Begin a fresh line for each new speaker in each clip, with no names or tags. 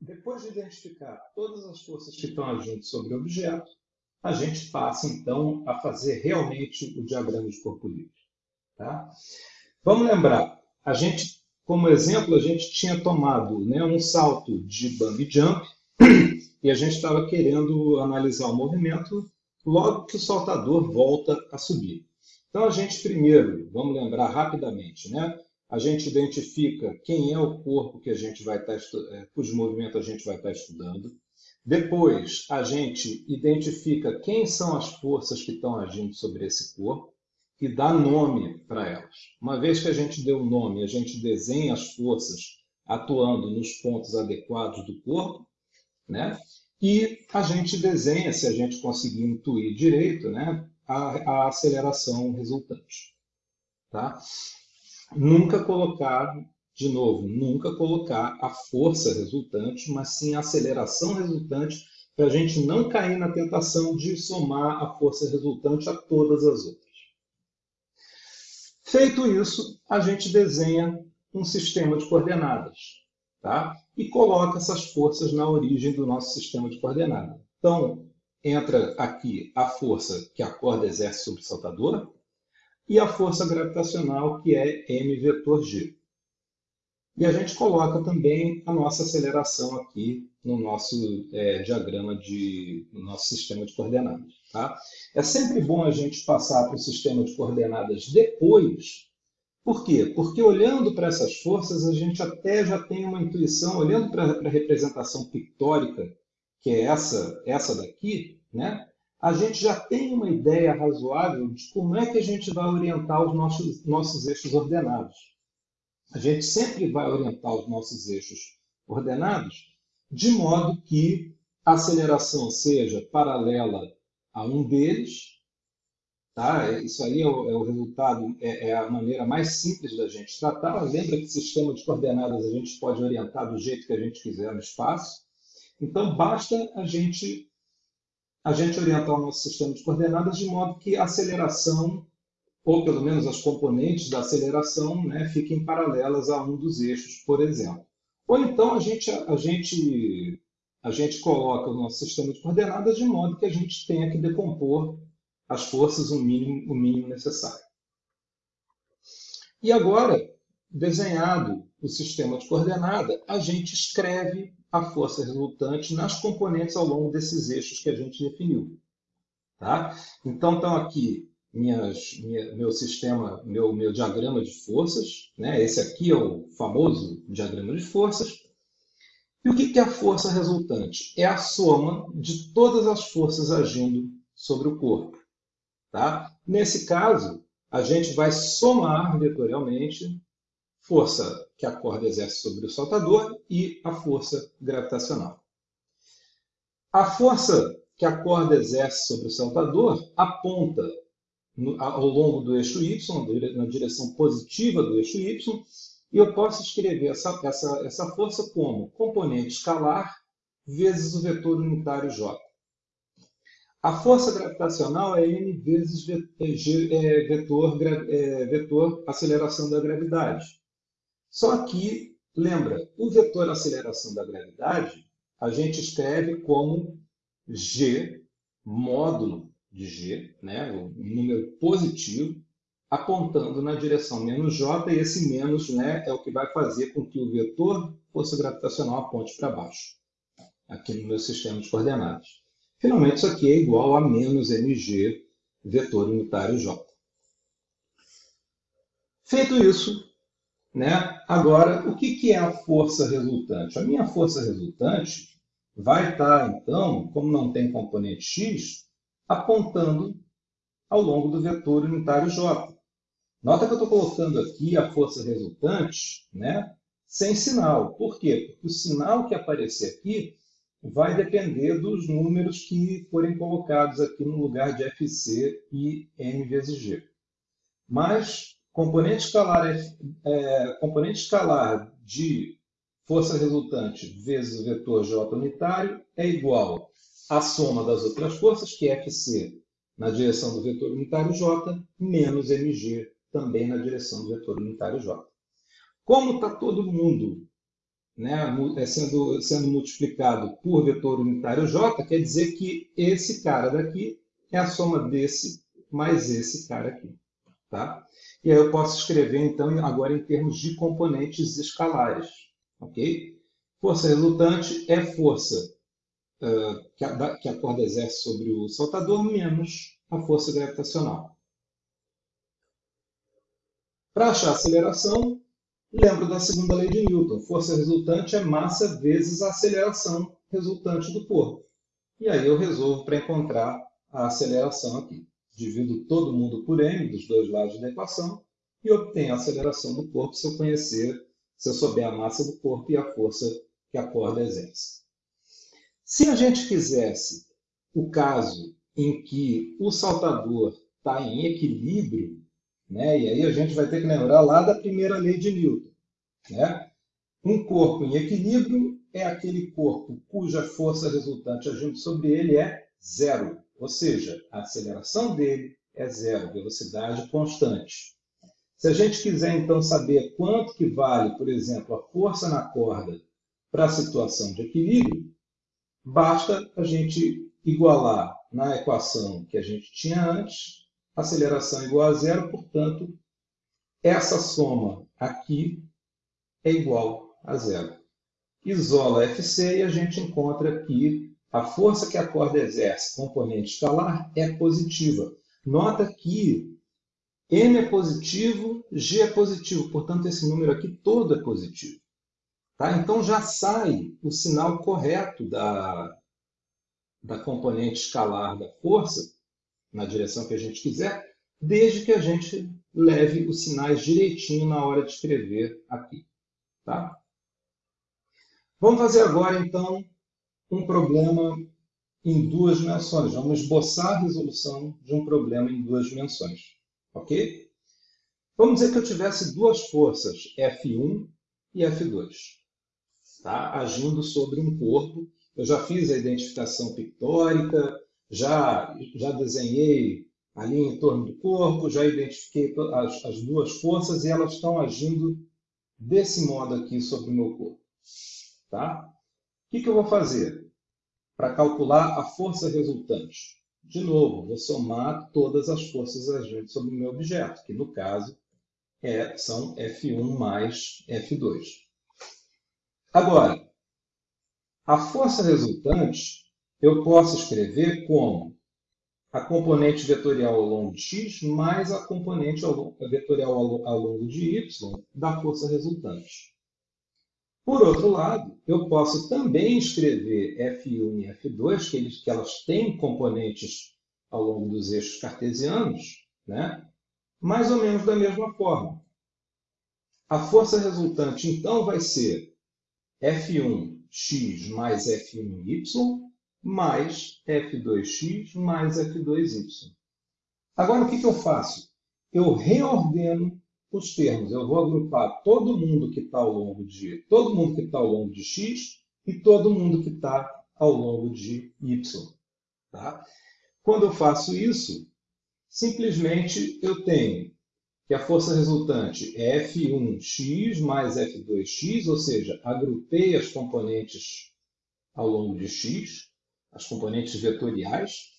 depois de identificar todas as forças que estão agindo sobre o objeto, a gente passa então a fazer realmente o diagrama de corpo livre. Tá? Vamos lembrar, a gente, como exemplo, a gente tinha tomado né, um salto de bungee jump e a gente estava querendo analisar o movimento logo que o saltador volta a subir. Então a gente primeiro, vamos lembrar rapidamente, né? A gente identifica quem é o corpo que a gente vai estar é, cujo movimento a gente vai estar estudando. Depois, a gente identifica quem são as forças que estão agindo sobre esse corpo e dá nome para elas. Uma vez que a gente deu o nome, a gente desenha as forças atuando nos pontos adequados do corpo, né? E a gente desenha, se a gente conseguir intuir direito, né, a, a aceleração resultante. Tá? Nunca colocar, de novo, nunca colocar a força resultante, mas sim a aceleração resultante, para a gente não cair na tentação de somar a força resultante a todas as outras. Feito isso, a gente desenha um sistema de coordenadas tá? e coloca essas forças na origem do nosso sistema de coordenadas. Então, entra aqui a força que a corda exerce sobre o saltador e a força gravitacional, que é m vetor g. E a gente coloca também a nossa aceleração aqui no nosso é, diagrama de no nosso sistema de coordenadas. Tá? É sempre bom a gente passar para o sistema de coordenadas depois. Por quê? Porque olhando para essas forças, a gente até já tem uma intuição, olhando para a representação pictórica, que é essa, essa daqui, né? A gente já tem uma ideia razoável de como é que a gente vai orientar os nossos, nossos eixos ordenados. A gente sempre vai orientar os nossos eixos ordenados de modo que a aceleração seja paralela a um deles. Tá? Isso aí é o, é o resultado, é, é, a maneira mais simples da gente tratar. Lembra que sistema de coordenadas a gente pode orientar do jeito que a gente quiser no espaço. Então, basta a gente, a gente orientar o nosso sistema de coordenadas de modo que a aceleração, ou pelo menos as componentes da aceleração, né, fiquem paralelas a um dos eixos, por exemplo. Ou então a gente, a gente, a gente coloca o nosso sistema de coordenadas de modo que a gente tenha que decompor as forças o mínimo, o mínimo necessário. E agora, desenhado o sistema de coordenada, a gente escreve a força resultante nas componentes ao longo desses eixos que a gente definiu. Tá? Então, estão aqui minhas, minha, meu sistema, meu, meu diagrama de forças. Né? Esse aqui é o famoso diagrama de forças. E o que é a força resultante? É a soma de todas as forças agindo sobre o corpo. Tá? Nesse caso, a gente vai somar vetorialmente força que a corda exerce sobre o saltador e a força gravitacional. A força que a corda exerce sobre o saltador aponta ao longo do eixo y, na direção positiva do eixo y, e eu posso escrever essa, essa, essa força como componente escalar vezes o vetor unitário j. A força gravitacional é m vezes é, vetor, é, vetor aceleração da gravidade. Só que, lembra, o vetor aceleração da gravidade a gente escreve como g módulo de G, né, um número positivo, apontando na direção menos J, e esse menos né, é o que vai fazer com que o vetor força gravitacional aponte para baixo, aqui no meu sistema de coordenadas. Finalmente, isso aqui é igual a menos mg vetor unitário J. Feito isso, né, agora, o que, é a força resultante? A minha força resultante vai estar, então, como não tem componente x, apontando ao longo do vetor unitário J. Nota que eu estou colocando aqui a força resultante né, sem sinal. Por quê? Porque o sinal que aparecer aqui vai depender dos números que forem colocados aqui no lugar de FC e M vezes G. Mas componente escalar, é, componente escalar de força resultante vezes o vetor J unitário é igual a soma das outras forças, que é Fc na direção do vetor unitário J, menos mg também na direção do vetor unitário J. Como está todo mundo né, é sendo, sendo multiplicado por vetor unitário j, quer dizer que esse cara daqui é a soma desse mais esse cara aqui. Tá? E aí eu posso escrever, então, agora em termos de componentes escalares. ok? Força resultante é força uh, que, a, que a corda exerce sobre o saltador menos a força gravitacional. Para achar a aceleração, lembro da segunda lei de Newton. Força resultante é massa vezes a aceleração resultante do corpo. E aí eu resolvo para encontrar a aceleração aqui. Divido todo mundo por m dos dois lados da equação e obtenho a aceleração do corpo se eu conhecer, se eu souber a massa do corpo e a força que a corda exerce. Se a gente quisesse o caso em que o saltador está em equilíbrio, né, e aí a gente vai ter que lembrar lá da primeira lei de Newton. Né? Um corpo em equilíbrio é aquele corpo cuja força resultante agindo sobre ele é zero, ou seja, a aceleração dele é zero, velocidade constante. Se a gente quiser então saber quanto que vale, por exemplo, a força na corda para a situação de equilíbrio, basta a gente igualar na equação que a gente tinha antes, aceleração igual a zero, portanto, essa soma aqui é igual a zero. Isola FC e a gente encontra que a força que a corda exerce, componente escalar, é positiva. Nota que M é positivo, G é positivo, portanto, esse número aqui todo é positivo. Tá? Então já sai o sinal correto da, da componente escalar da força, na direção que a gente quiser, desde que a gente leve os sinais direitinho na hora de escrever aqui. Tá? Vamos fazer agora, então, um problema em duas dimensões. Vamos esboçar a resolução de um problema em duas dimensões. Ok? Vamos dizer que eu tivesse duas forças, F1 e F2, tá? agindo sobre um corpo. Eu já fiz a identificação pictórica, já, já desenhei ali em torno do corpo, já identifiquei as, as duas forças e elas estão agindo desse modo aqui sobre o meu corpo. Tá? O que, que eu vou fazer para calcular a força resultante? De novo, vou somar todas as forças agentes sobre o meu objeto, que no caso é, são F1 mais F2. Agora, a força resultante eu posso escrever como a componente vetorial ao longo de x mais a componente vetorial ao longo de y da força resultante. Por outro lado, eu posso também escrever F1 e F2, que, eles, que elas têm componentes ao longo dos eixos cartesianos, né? mais ou menos da mesma forma. A força resultante, então, vai ser F1x mais F1y mais F2x mais F2y. Agora, o que, que eu faço? Eu reordeno os termos. Eu vou agrupar todo mundo que está ao longo de todo mundo que está ao longo de x e todo mundo que está ao longo de y. Tá? Quando eu faço isso, simplesmente eu tenho que a força resultante é F1x mais F2x, ou seja, agrupei as componentes ao longo de x, as componentes vetoriais,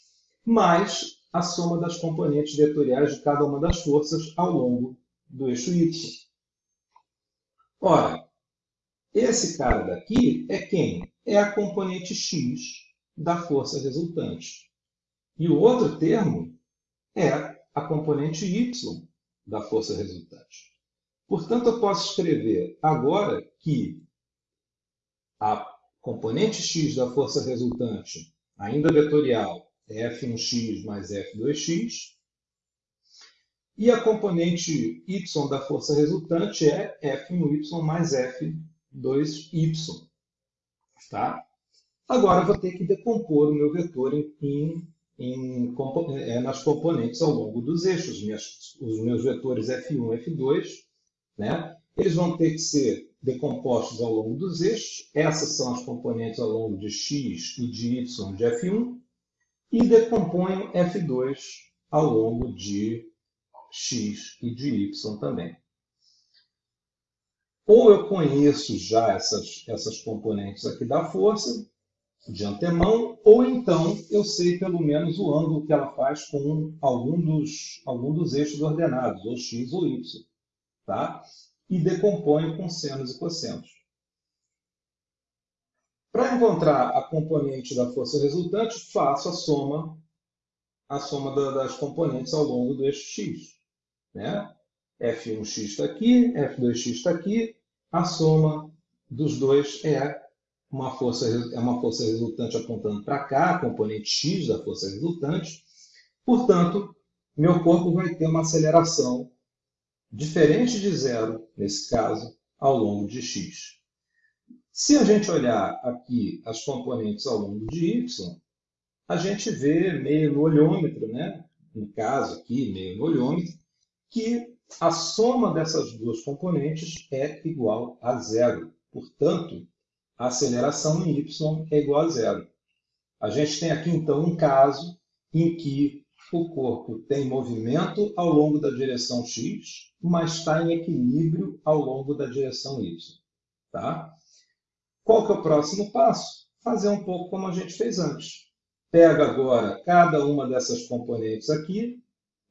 mais a soma das componentes vetoriais de cada uma das forças ao longo do eixo Y. Ora, esse cara daqui é quem? É a componente x da força resultante. E o outro termo é a componente y da força resultante. Portanto, eu posso escrever agora que a componente x da força resultante, ainda vetorial, é f1x mais f2x, e a componente y da força resultante é F1y mais F2y. Tá? Agora vou ter que decompor o meu vetor em, em, em, é, nas componentes ao longo dos eixos. Minhas, os meus vetores F1 e F2, né? eles vão ter que ser decompostos ao longo dos eixos. Essas são as componentes ao longo de x e de y de F1. E decomponho F2 ao longo de x e de y também. ou eu conheço já essas, essas componentes aqui da força de antemão, ou então eu sei pelo menos o ângulo que ela faz com algum dos, algum dos eixos ordenados, ou x ou y. Tá? E decomponho com senos e cossenos. Para encontrar a componente da força resultante, faço a soma, a soma das componentes ao longo do eixo x. Né? F1x está aqui, F2x está aqui, a soma dos dois é uma força, é uma força resultante apontando para cá, componente x da força resultante. Portanto, meu corpo vai ter uma aceleração diferente de zero, nesse caso, ao longo de x. Se a gente olhar aqui as componentes ao longo de y, a gente vê meio no olhômetro, né? no caso aqui, meio no olhômetro, que a soma dessas duas componentes é igual a zero. Portanto, a aceleração em y é igual a zero. A gente tem aqui, então, um caso em que o corpo tem movimento ao longo da direção x, mas está em equilíbrio ao longo da direção y. Tá? Qual que é o próximo passo? Fazer um pouco como a gente fez antes. Pega agora cada uma dessas componentes aqui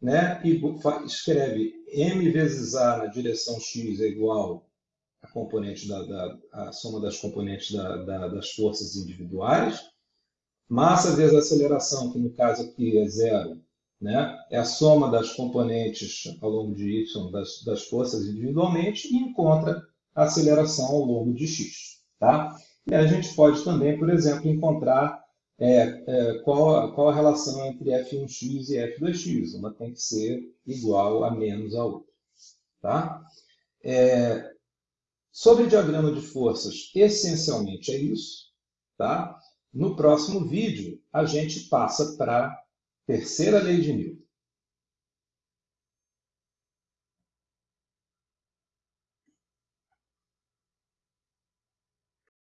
né, e escreve m vezes a na direção x é igual a componente da, da a soma das componentes da, da, das forças individuais, massa vezes aceleração, que no caso aqui é zero, né, é a soma das componentes ao longo de y das, das forças individualmente e encontra a aceleração ao longo de x. Tá? E a gente pode também, por exemplo, encontrar é, é, qual, qual a relação entre f1x e f2x. Uma tem que ser igual a menos a outra. Tá? É, sobre diagrama de forças, essencialmente é isso. Tá? No próximo vídeo, a gente passa para a terceira lei de Newton.